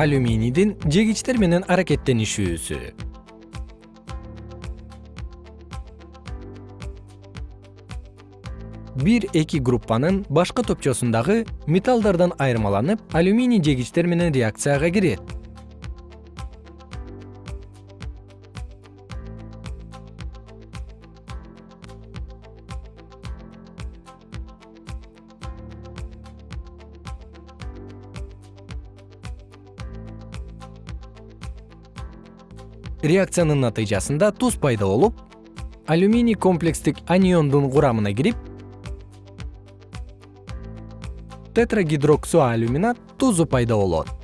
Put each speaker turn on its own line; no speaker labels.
алюминийдин жегичтер менен аракеттенишүүсү. Бир эки группанын башкы топчосундагы металлдардан айырмаланып алюминий жегичтер менен реакцияга кирет реакциянын натыйжасында туз пайда болуп алюминий комплекстик аниондун курамына кирип тетрагидроксоалюминат тузу пайда болот